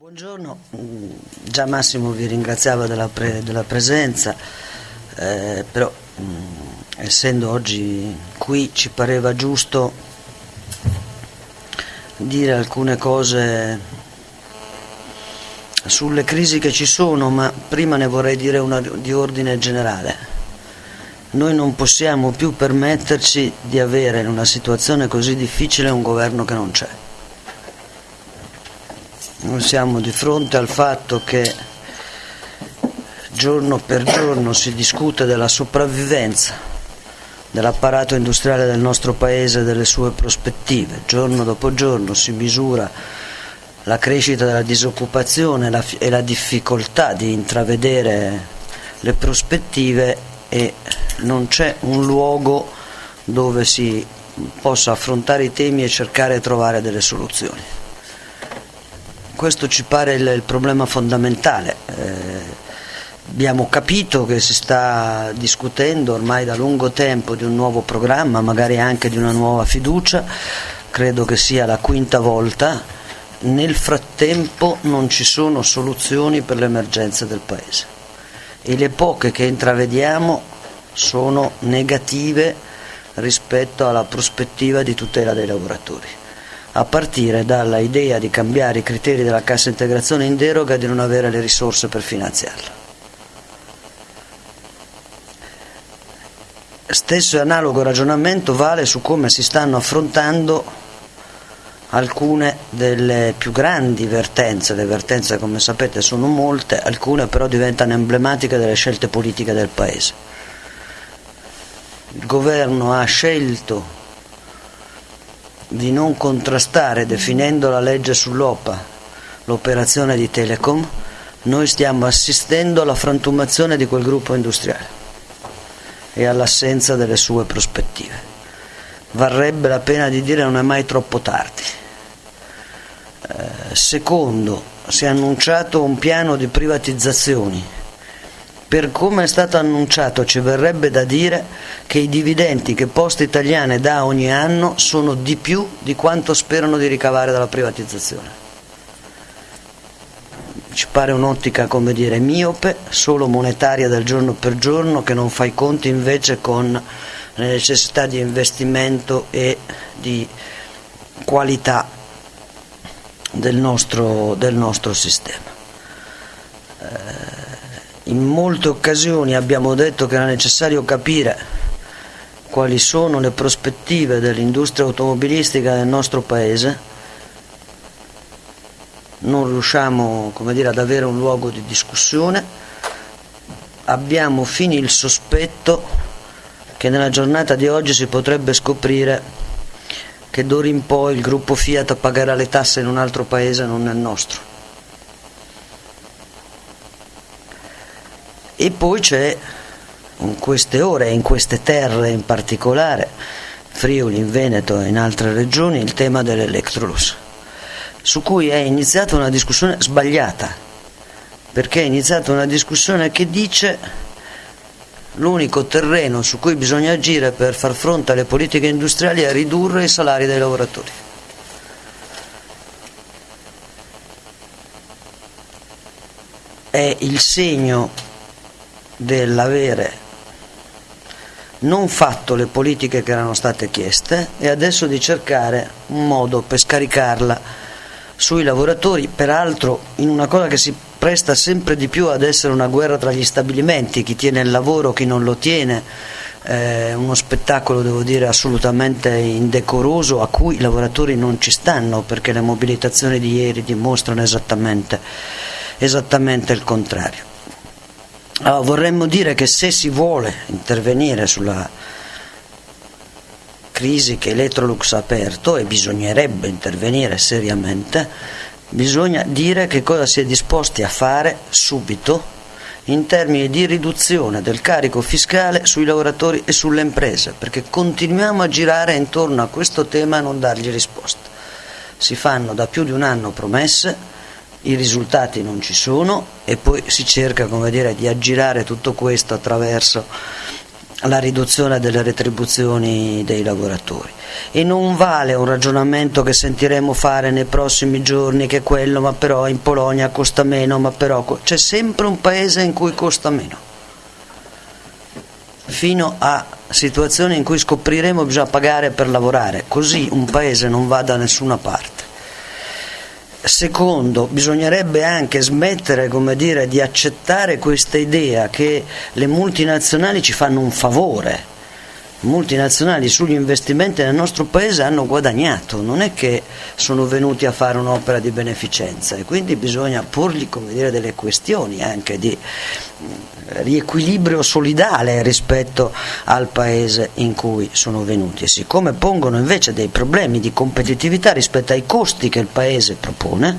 Buongiorno, mm, già Massimo vi ringraziava della, pre- della presenza, eh, però mh, mm, essendo oggi qui ci pareva giusto dire alcune cose sulle crisi che ci sono, ma prima ne vorrei dire una di ordine generale. Noi non possiamo più permetterci di avere in una situazione così difficile un governo che non c'è. Noi siamo di fronte al fatto che giorno per giorno si discute della sopravvivenza dell'apparato industriale del nostro Paese e delle sue prospettive. Giorno dopo giorno si misura la crescita della disoccupazione e la difficoltà di intravedere le prospettive e non c'è un luogo dove si possa affrontare i temi e cercare di trovare delle soluzioni. Questo ci pare il, il problema fondamentale. Eh, abbiamo capito che si sta discutendo ormai da lungo tempo di un nuovo programma, magari anche di una nuova fiducia, credo che sia la quinta volta. Nel frattempo non ci sono soluzioni per le emergenze del Paese e le poche che intravediamo sono negative rispetto alla prospettiva di tutela dei lavoratori a partire dalla idea di cambiare i criteri della cassa integrazione in deroga e di non avere le risorse per finanziarla. Stesso e analogo ragionamento vale su come si stanno affrontando alcune delle più grandi vertenze, le vertenze come sapete sono molte, alcune però diventano emblematiche delle scelte politiche del Paese. Il governo ha scelto di non contrastare, definendo la legge sull'OPA, l'operazione di Telecom, noi stiamo assistendo alla frantumazione di quel gruppo industriale e all'assenza delle sue prospettive. Varrebbe la pena di dire non è mai troppo tardi. Eh, secondo, si è annunciato un piano di privatizzazioni per come è stato annunciato ci verrebbe da dire che i dividendi che Poste Italiane dà ogni anno sono di più di quanto sperano di ricavare dalla privatizzazione. Ci pare un'ottica, come dire, miope, solo monetaria del giorno per giorno, che non fa i conti invece con le necessità di investimento e di qualità del nostro, del nostro sistema. In molte occasioni abbiamo detto che era necessario capire quali sono le prospettive dell'industria automobilistica del nostro Paese. Non riusciamo dire, ad avere un luogo di discussione. Abbiamo fini il sospetto che nella giornata di oggi si potrebbe scoprire che d'ora in poi il gruppo Fiat pagherà le tasse in un altro paese, non nel nostro. Poi c'è in queste ore in queste terre in particolare, Friuli, in Veneto e in altre regioni, il tema dell'Electrolux, su cui è iniziata una discussione sbagliata, perché è iniziata una discussione che dice l'unico terreno su cui bisogna agire per far fronte alle politiche industriali è ridurre i salari dei lavoratori. È il segno dell'avere non fatto le politiche che erano state chieste e adesso di cercare un modo per scaricarla sui lavoratori, peraltro in una cosa che si presta sempre di più ad essere una guerra tra gli stabilimenti, chi tiene il lavoro, chi non lo tiene, eh, uno spettacolo devo dire assolutamente indecoroso a cui i lavoratori non ci stanno perché le mobilitazioni di ieri dimostrano esattamente, esattamente il contrario. Allora, vorremmo dire che se si vuole intervenire sulla crisi che Electrolux ha aperto, e bisognerebbe intervenire seriamente, bisogna dire che cosa si è disposti a fare subito in termini di riduzione del carico fiscale sui lavoratori e sulle imprese, perché continuiamo a girare intorno a questo tema e non dargli risposta. Si fanno da più di un anno promesse, i risultati non ci sono e poi si cerca dire, di aggirare tutto questo attraverso la riduzione delle retribuzioni dei lavoratori. E non vale un ragionamento che sentiremo fare nei prossimi giorni che quello, ma però in Polonia costa meno, ma però c'è sempre un paese in cui costa meno. Fino a situazioni in cui scopriremo che bisogna pagare per lavorare, così un paese non va da nessuna parte. Secondo, bisognerebbe anche smettere dire, di accettare questa idea che le multinazionali ci fanno un favore. Multinazionali sugli investimenti nel nostro paese hanno guadagnato, non è che sono venuti a fare un'opera di beneficenza e quindi bisogna porgli dire, delle questioni anche di riequilibrio solidale rispetto al paese in cui sono venuti e siccome pongono invece dei problemi di competitività rispetto ai costi che il paese propone,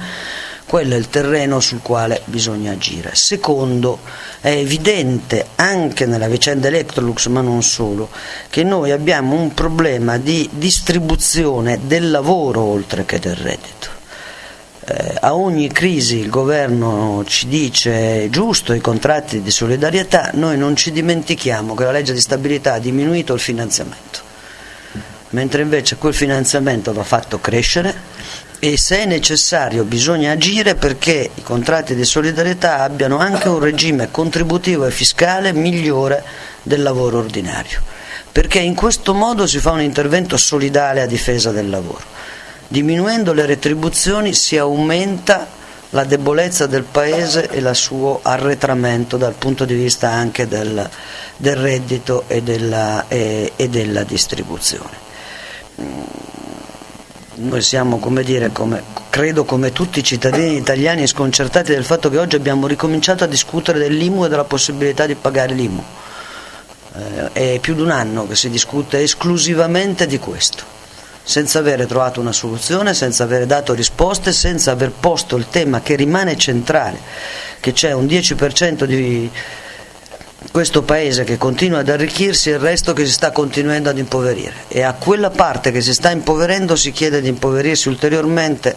quello è il terreno sul quale bisogna agire. Secondo, è evidente anche nella vicenda Electrolux, ma non solo, che noi abbiamo un problema di distribuzione del lavoro oltre che del reddito. Eh, a ogni crisi il governo ci dice giusto i contratti di solidarietà, noi non ci dimentichiamo che la legge di stabilità ha diminuito il finanziamento, mentre invece quel finanziamento va fatto crescere e se è necessario bisogna agire perché i contratti di solidarietà abbiano anche un regime contributivo e fiscale migliore del lavoro ordinario, perché in questo modo si fa un intervento solidale a difesa del lavoro. Diminuendo le retribuzioni si aumenta la debolezza del Paese e il suo arretramento dal punto di vista anche del, del reddito e della, e, e della distribuzione noi siamo, come dire, come, credo come tutti i cittadini italiani sconcertati del fatto che oggi abbiamo ricominciato a discutere dell'IMU e della possibilità di pagare l'IMU. Eh, è più di un anno che si discute esclusivamente di questo, senza avere trovato una soluzione, senza aver dato risposte, senza aver posto il tema che rimane centrale, che c'è un 10% di questo paese che continua ad arricchirsi e il resto che si sta continuando ad impoverire e a quella parte che si sta impoverendo si chiede di impoverirsi ulteriormente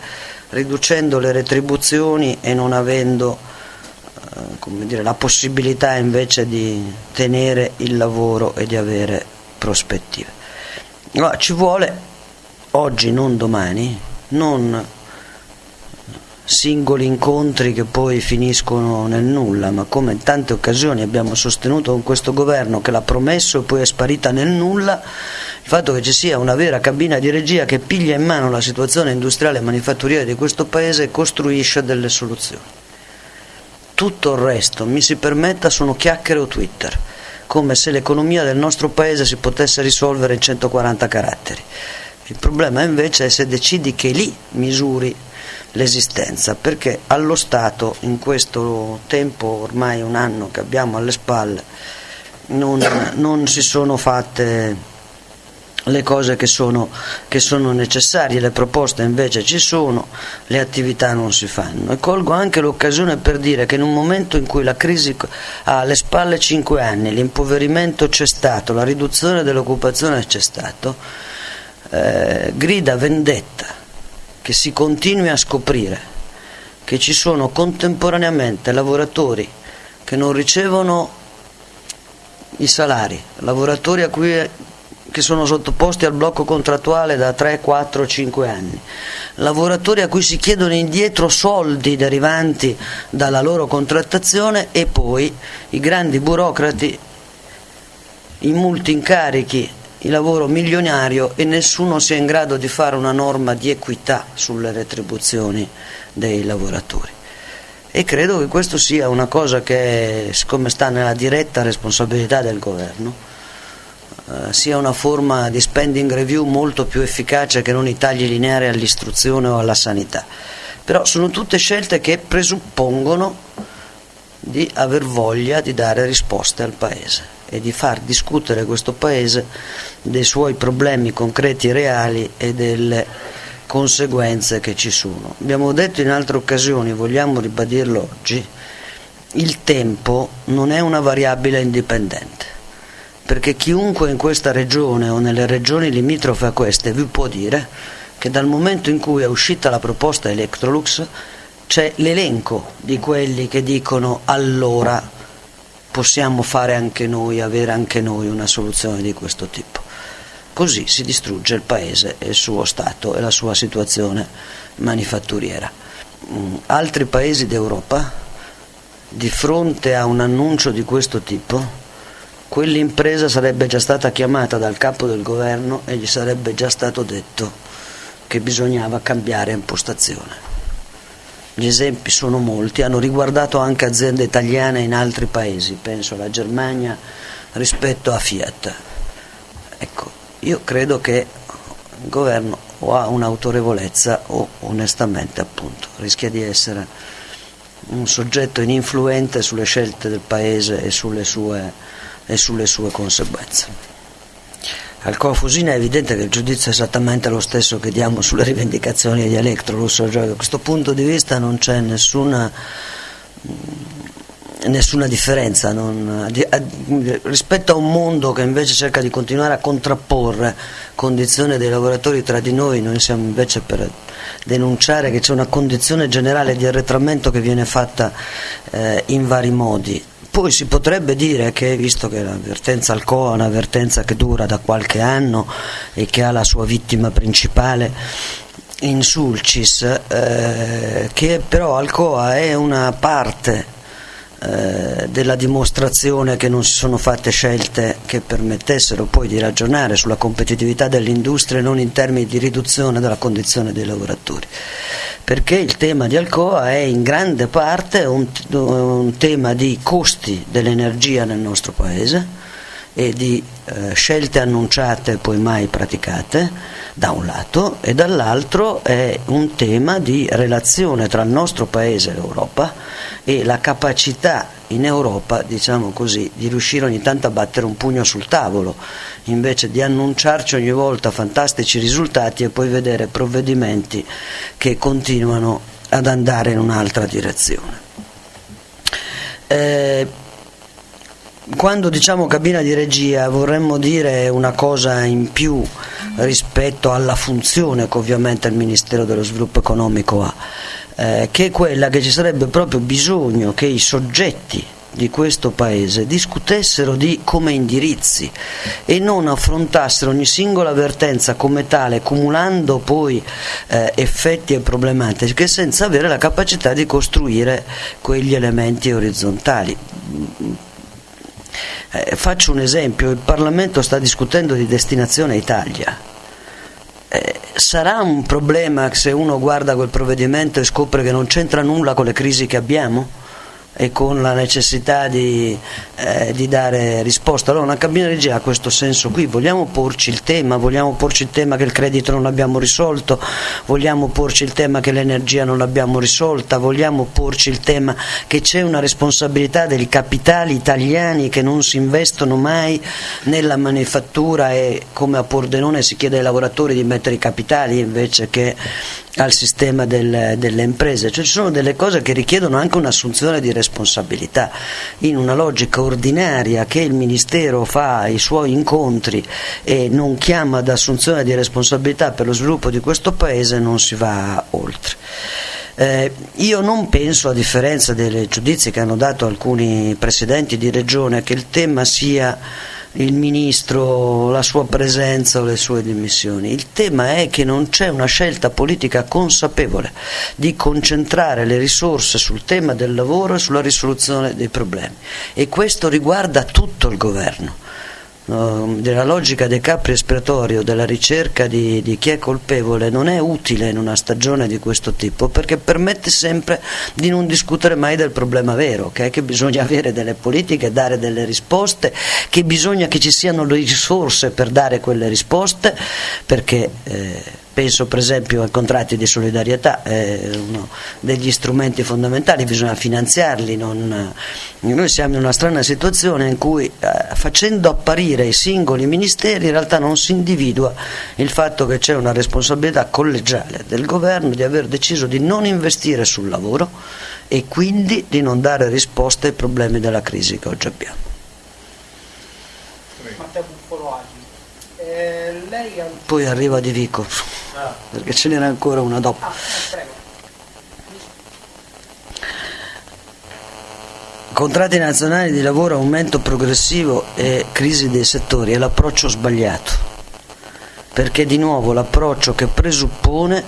riducendo le retribuzioni e non avendo eh, dire, la possibilità invece di tenere il lavoro e di avere prospettive. Allora, ci vuole oggi, non domani, non singoli incontri che poi finiscono nel nulla, ma come in tante occasioni abbiamo sostenuto con questo governo che l'ha promesso e poi è sparita nel nulla, il fatto che ci sia una vera cabina di regia che piglia in mano la situazione industriale e manifatturiera di questo paese e costruisce delle soluzioni. Tutto il resto, mi si permetta, sono chiacchiere o Twitter, come se l'economia del nostro paese si potesse risolvere in 140 caratteri. Il problema invece è se decidi che lì misuri l'esistenza, perché allo Stato in questo tempo, ormai un anno che abbiamo alle spalle, non, non si sono fatte le cose che sono, che sono, necessarie, le proposte invece ci sono, le attività non si fanno. E colgo anche l'occasione per dire che in un momento in cui la crisi ha alle spalle 5 anni, l'impoverimento c'è stato, la riduzione dell'occupazione c'è stato, eh, grida vendetta che si continui a scoprire che ci sono contemporaneamente lavoratori che non ricevono i salari, lavoratori cui che sono sottoposti al blocco contrattuale da 3, 4, 5 anni, lavoratori a cui si chiedono indietro soldi derivanti dalla loro contrattazione e poi i grandi burocrati, i multi incarichi il lavoro milionario e nessuno sia in grado di fare una norma di equità sulle retribuzioni dei lavoratori. E credo che questo sia una cosa che, siccome sta nella diretta responsabilità del governo, eh, sia una forma di spending review molto più efficace che non i tagli lineari all'istruzione o alla sanità. Però sono tutte scelte che presuppongono di aver voglia di dare risposte al Paese e di far discutere questo Paese dei suoi problemi concreti e reali e delle conseguenze che ci sono. Abbiamo detto in altre occasioni, vogliamo ribadirlo oggi, il tempo non è una variabile indipendente, perché chiunque in questa regione o nelle regioni limitrofe a queste vi può dire che dal momento in cui è uscita la proposta Electrolux c'è l'elenco di quelli che dicono allora possiamo fare anche noi, avere anche noi una soluzione di questo tipo. Così si distrugge il paese e il suo Stato e la sua situazione manifatturiera. Mm, altri paesi d'Europa, di fronte a un annuncio di questo tipo, quell'impresa sarebbe già stata chiamata dal capo del governo e gli sarebbe già stato detto che bisognava cambiare impostazione. Gli esempi sono molti, hanno riguardato anche aziende italiane in altri paesi, penso alla Germania rispetto a Fiat. Ecco, io credo che il governo o ha un'autorevolezza o onestamente appunto rischia di essere un soggetto ininfluente sulle scelte del paese e sulle sue, e sulle sue conseguenze. Al Confusina è evidente che il giudizio è esattamente lo stesso che diamo sulle rivendicazioni di Electrolux, cioè da questo punto di vista non c'è nessuna, nessuna differenza non, rispetto a un mondo che invece cerca di continuare a contrapporre condizioni dei lavoratori tra di noi, noi siamo invece per denunciare che c'è una condizione generale di arretramento che viene fatta eh, in vari modi poi si potrebbe dire che, visto che l'avvertenza Alcoa è un'avvertenza che dura da qualche anno e che ha la sua vittima principale in Sulcis, eh, che però Alcoa è una parte eh, della dimostrazione che non si sono fatte scelte che permettessero poi di ragionare sulla competitività dell'industria non in termini di riduzione della condizione dei lavoratori. Perché il tema di Alcoa è in grande parte un, un tema di costi dell'energia nel nostro paese e di eh, scelte annunciate e poi mai praticate da un lato e dall'altro è un tema di relazione tra il nostro paese e l'Europa e la capacità in Europa, diciamo così, di riuscire ogni tanto a battere un pugno sul tavolo, invece di annunciarci ogni volta fantastici risultati e poi vedere provvedimenti che continuano ad andare in un'altra direzione. Eh, quando diciamo cabina di regia vorremmo dire una cosa in più rispetto alla funzione che ovviamente il Ministero dello Sviluppo Economico ha eh, che è quella che ci sarebbe proprio bisogno che i soggetti di questo paese discutessero di come indirizzi e non affrontassero ogni singola avvertenza come tale, cumulando poi eh, effetti e problematiche senza avere la capacità di costruire quegli elementi orizzontali. Eh, faccio un esempio, il Parlamento sta discutendo di destinazione Italia eh, sarà un problema se uno guarda quel provvedimento e scopre che non c'entra nulla con le crisi che abbiamo? E con la necessità di, eh, di, dare risposta. Allora una cabina di regia ha questo senso qui, vogliamo porci il tema, vogliamo porci il tema che il credito non l'abbiamo risolto, vogliamo porci il tema che l'energia non l'abbiamo risolta, vogliamo porci il tema che c'è una responsabilità dei capitali italiani che non si investono mai nella manifattura e come a Pordenone si chiede ai lavoratori di mettere i capitali invece che al sistema del, delle imprese, cioè ci sono delle cose che richiedono anche un'assunzione di responsabilità in una logica ordinaria che il Ministero fa ai suoi incontri e non chiama ad assunzione di responsabilità per lo sviluppo di questo Paese non si va oltre. Eh, io non penso, a differenza dei giudizi che hanno dato alcuni presidenti di regione, che il tema sia il ministro, la sua presenza o le sue dimissioni. Il tema è che non c'è una scelta politica consapevole di concentrare le risorse sul tema del lavoro e sulla risoluzione dei problemi e questo riguarda tutto il governo della logica dei capri espiatorio, della ricerca di, di, chi è colpevole, non è utile in una stagione di questo tipo perché permette sempre di non discutere mai del problema vero, che è che bisogna avere delle politiche, dare delle risposte, che bisogna che ci siano le risorse per dare quelle risposte, perché eh, penso per esempio ai contratti di solidarietà, è uno degli strumenti fondamentali, bisogna finanziarli, non... noi siamo in una strana situazione in cui eh, facendo apparire i singoli ministeri in realtà non si individua il fatto che c'è una responsabilità collegiale del governo di aver deciso di non investire sul lavoro e quindi di non dare risposte ai problemi della crisi che oggi abbiamo. Eh, Poi arriva Di Vico. Perché ce n'era ancora una dopo. Contratti nazionali di lavoro, aumento progressivo e crisi dei settori è l'approccio sbagliato, perché di nuovo l'approccio che presuppone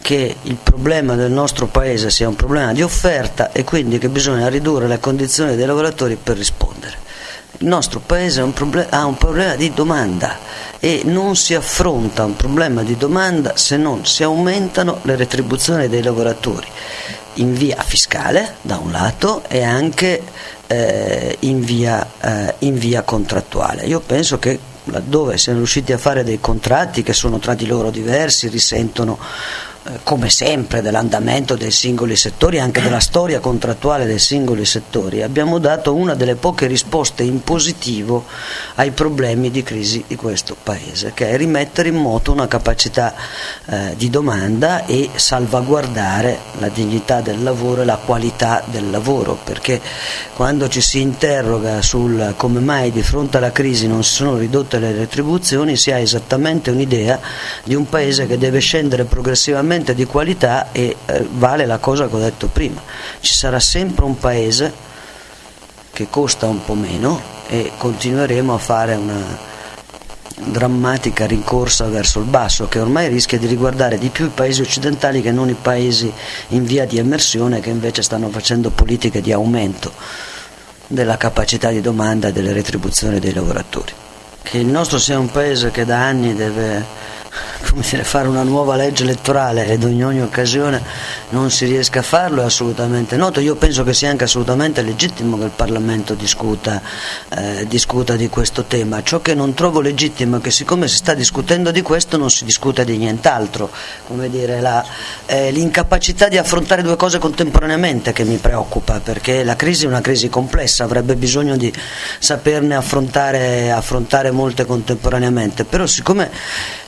che il problema del nostro paese sia un problema di offerta e quindi che bisogna ridurre le condizioni dei lavoratori per rispondere. Il nostro paese un problem- ha un problema di domanda e non si affronta un problema di domanda se non si aumentano le retribuzioni dei lavoratori in via fiscale da un lato e anche eh, in, via, eh, in via contrattuale. Io penso che laddove siano riusciti a fare dei contratti che sono tra di loro diversi, risentono come sempre dell'andamento dei singoli settori, anche della storia contrattuale dei singoli settori, abbiamo dato una delle poche risposte in positivo ai problemi di crisi di questo Paese, che è rimettere in moto una capacità eh, di domanda e salvaguardare la dignità del lavoro e la qualità del lavoro, perché quando ci si interroga sul come mai di fronte alla crisi non si sono ridotte le retribuzioni, si ha esattamente un'idea di un Paese che deve scendere progressivamente veramente di qualità e eh, vale la cosa che ho detto prima. Ci sarà sempre un paese che costa un po' meno e continueremo a fare una drammatica rincorsa verso il basso che ormai rischia di riguardare di più i paesi occidentali che non i paesi in via di emersione che invece stanno facendo politiche di aumento della capacità di domanda e delle retribuzioni dei lavoratori. Che il nostro sia un paese che da anni deve come dire, fare una nuova legge elettorale ed in ogni occasione non si riesca a farlo è assolutamente noto. Io penso che sia anche assolutamente legittimo che il Parlamento discuta, eh, discuta di questo tema. Ciò che non trovo legittimo è che siccome si sta discutendo di questo non si discute di nient'altro. Eh, l'incapacità di affrontare due cose contemporaneamente che mi preoccupa, perché la crisi è una crisi complessa, avrebbe bisogno di saperne affrontare, affrontare molte contemporaneamente. Però siccome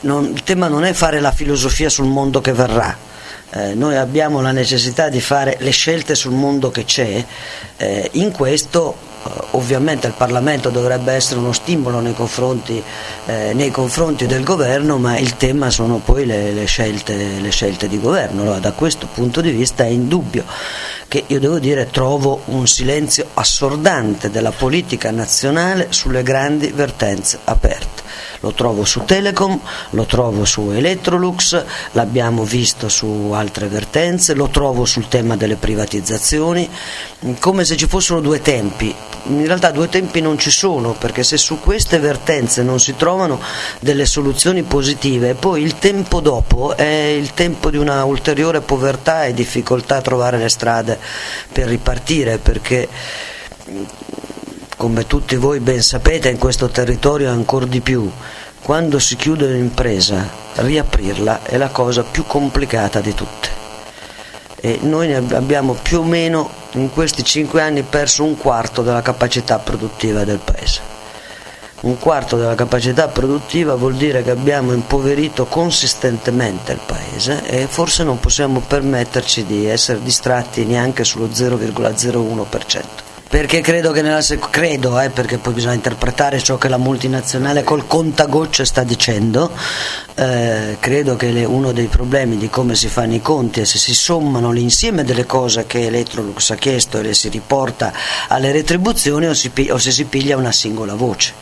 non, il tema non è fare la filosofia sul mondo che verrà, eh, noi abbiamo la necessità di fare le scelte sul mondo che c'è, eh, in questo eh, ovviamente il Parlamento dovrebbe essere uno stimolo nei confronti, eh, nei confronti del governo, ma il tema sono poi le, le, scelte, le scelte, di governo. Allora, da questo punto di vista è indubbio che io devo dire trovo un silenzio assordante della politica nazionale sulle grandi vertenze aperte lo trovo su Telecom, lo trovo su Electrolux, l'abbiamo visto su altre vertenze, lo trovo sul tema delle privatizzazioni, come se ci fossero due tempi. In realtà due tempi non ci sono, perché se su queste vertenze non si trovano delle soluzioni positive, poi il tempo dopo è il tempo di una ulteriore povertà e difficoltà a trovare le strade per ripartire, perché come tutti voi ben sapete in questo territorio ancora di più, quando si chiude un'impresa, riaprirla è la cosa più complicata di tutte. E noi abbiamo più o meno in questi cinque anni perso un quarto della capacità produttiva del paese. Un quarto della capacità produttiva vuol dire che abbiamo impoverito consistentemente il paese e forse non possiamo permetterci di essere distratti neanche sullo 0,01% perché credo che nella sec- credo, eh, perché poi bisogna interpretare ciò che la multinazionale col contagocce sta dicendo, eh, credo che le, uno dei problemi di come si fanno i conti è se si sommano l'insieme delle cose che Electrolux ha chiesto e le si riporta alle retribuzioni o, si, o se si piglia una singola voce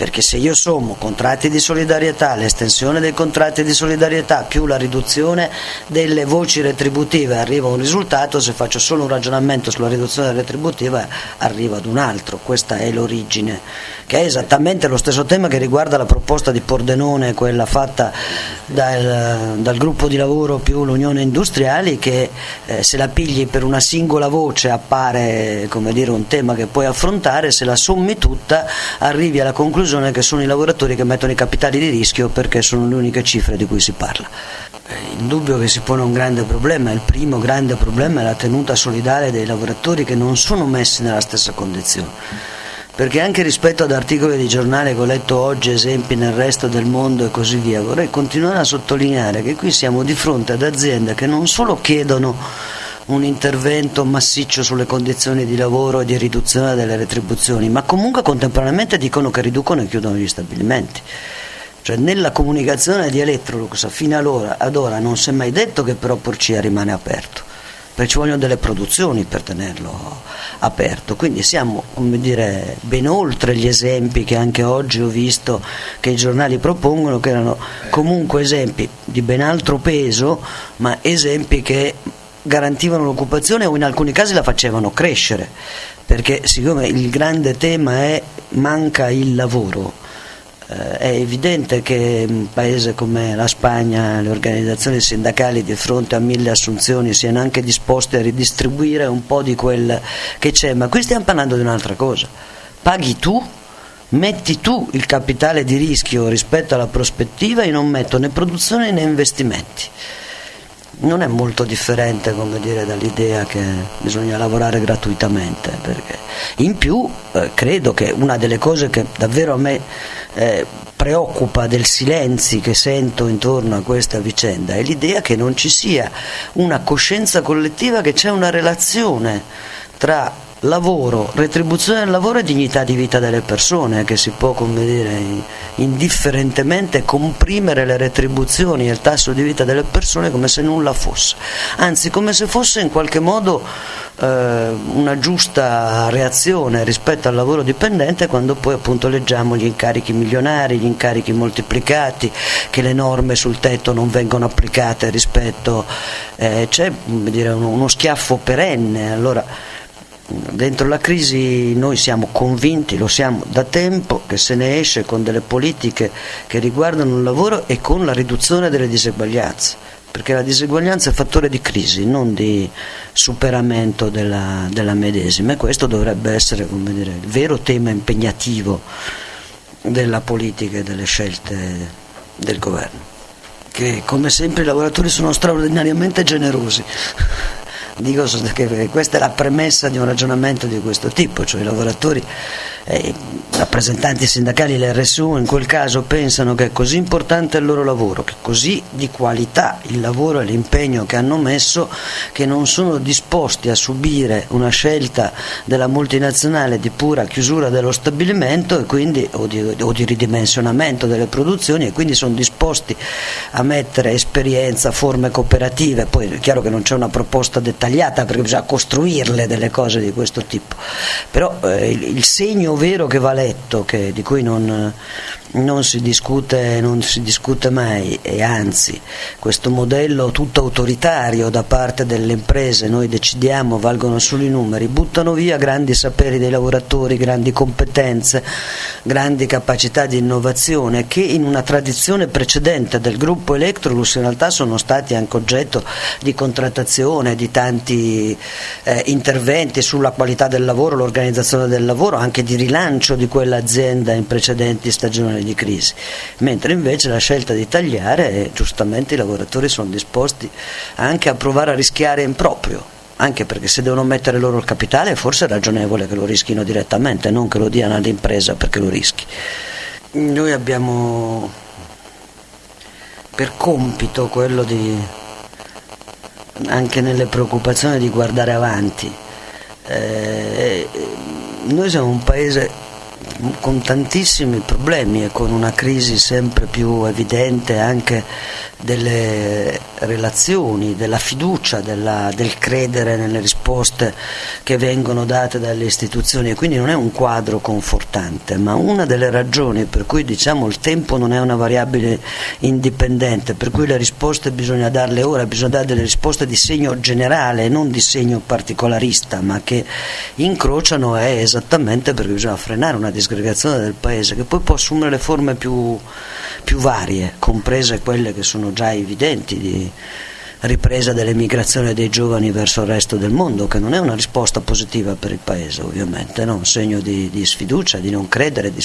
perché se io sommo contratti di solidarietà, l'estensione dei contratti di solidarietà più la riduzione delle voci retributive arriva a un risultato, se faccio solo un ragionamento sulla riduzione retributiva arriva ad un altro, questa è l'origine, che è esattamente lo stesso tema che riguarda la proposta di Pordenone, quella fatta dal, dal gruppo di lavoro più l'Unione Industriali, che eh, se la pigli per una singola voce appare dire, un tema che puoi affrontare, se la sommi tutta arrivi alla conclusione che sono i lavoratori che mettono i capitali di rischio perché sono le uniche cifre di cui si parla. Il dubbio che si pone un grande problema, il primo grande problema è la tenuta solidale dei lavoratori che non sono messi nella stessa condizione perché anche rispetto ad articoli di giornale che ho letto oggi, esempi nel resto del mondo e così via, vorrei continuare a sottolineare che qui siamo di fronte ad aziende che non solo chiedono un intervento massiccio sulle condizioni di lavoro e di riduzione delle retribuzioni, ma comunque contemporaneamente dicono che riducono e chiudono gli stabilimenti. Cioè nella comunicazione di Electrolux fino ad ora, ad ora non si è mai detto che però Porcia rimane aperto perché ci vogliono delle produzioni per tenerlo aperto. Quindi siamo dire, ben oltre gli esempi che anche oggi ho visto che i giornali propongono, che erano comunque esempi di ben altro peso, ma esempi che garantivano l'occupazione o in alcuni casi la facevano crescere, perché siccome il grande tema è manca il lavoro, eh, è evidente che in un paese come la Spagna le organizzazioni sindacali di fronte a mille assunzioni siano anche disposte a ridistribuire un po' di quel che c'è, ma qui stiamo parlando di un'altra cosa. Paghi tu, metti tu il capitale di rischio rispetto alla prospettiva e non metto né produzione né investimenti non è molto differente dire, dall'idea che bisogna lavorare gratuitamente. Perché in più eh, credo che una delle cose che davvero a me eh, preoccupa del silenzi che sento intorno a questa vicenda è l'idea che non ci sia una coscienza collettiva, che c'è una relazione tra lavoro, retribuzione del lavoro e dignità di vita delle persone, che si può, come dire, indifferentemente comprimere le retribuzioni e il tasso di vita delle persone come se nulla fosse, anzi come se fosse in qualche modo eh, una giusta reazione rispetto al lavoro dipendente quando poi appunto leggiamo gli incarichi milionari, gli incarichi moltiplicati, che le norme sul tetto non vengono applicate rispetto, eh, c'è dire, uno, uno schiaffo perenne. Allora, dentro la crisi noi siamo convinti, lo siamo da tempo, che se ne esce con delle politiche che riguardano il lavoro e con la riduzione delle diseguaglianze, perché la diseguaglianza è fattore di crisi, non di superamento della, della medesima e questo dovrebbe essere dire, il vero tema impegnativo della politica e delle scelte del governo. Che come sempre i lavoratori sono straordinariamente generosi dico che questa è la premessa di un ragionamento di questo tipo, cioè i lavoratori i rappresentanti sindacali l'RSU in quel caso pensano che è così importante il loro lavoro, che è così di qualità il lavoro e l'impegno che hanno messo che non sono disposti a subire una scelta della multinazionale di pura chiusura dello stabilimento quindi, o, di, o di ridimensionamento delle produzioni e quindi sono disposti a mettere esperienza, forme cooperative, poi è chiaro che non c'è una proposta dettagliata perché bisogna costruirle delle cose di questo tipo, però eh, il, il segno vero che va letto, che, di cui non, non si, discute, non si discute mai e anzi questo modello tutto autoritario da parte delle imprese, noi decidiamo, valgono solo i numeri, buttano via grandi saperi dei lavoratori, grandi competenze, grandi capacità di innovazione che in una tradizione precedente del gruppo Electrolux in realtà sono stati anche oggetto di contrattazione, di tanti eh, interventi sulla qualità del lavoro, l'organizzazione del lavoro, anche di rilancio di quell'azienda in precedenti stagioni di crisi, mentre invece la scelta di tagliare, eh, giustamente i lavoratori sono disposti anche a provare a rischiare in proprio, anche perché se devono mettere loro il capitale forse è ragionevole che lo rischino direttamente, non che lo diano all'impresa perché lo rischi. Noi abbiamo per compito quello di, anche nelle preoccupazioni di guardare avanti. Eh, noi siamo un paese con tantissimi problemi e con una crisi sempre più evidente anche delle relazioni, della fiducia, della, del credere nelle risposte che vengono date dalle istituzioni. E quindi non è un quadro confortante, ma una delle ragioni per cui diciamo il tempo non è una variabile indipendente, per cui le risposte bisogna darle ora, bisogna dare delle risposte di segno generale, non di segno particolarista, ma che incrociano è esattamente perché bisogna frenare una disgregazione del paese che poi può assumere le forme più, più varie, comprese quelle che sono già evidenti di ripresa dell'emigrazione dei giovani verso il resto del mondo, che non è una risposta positiva per il Paese ovviamente, no? un segno di, di, sfiducia, di non credere, di,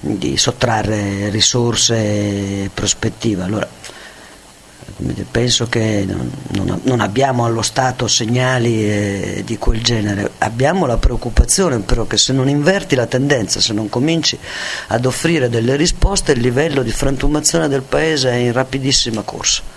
di sottrarre risorse e prospettive. Allora, penso che non, non, abbiamo allo Stato segnali eh, di quel genere, abbiamo la preoccupazione però che se non inverti la tendenza, se non cominci ad offrire delle risposte, il livello di frantumazione del Paese è in rapidissima corsa.